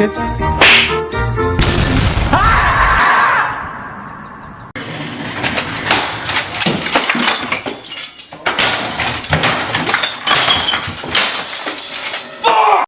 Cricket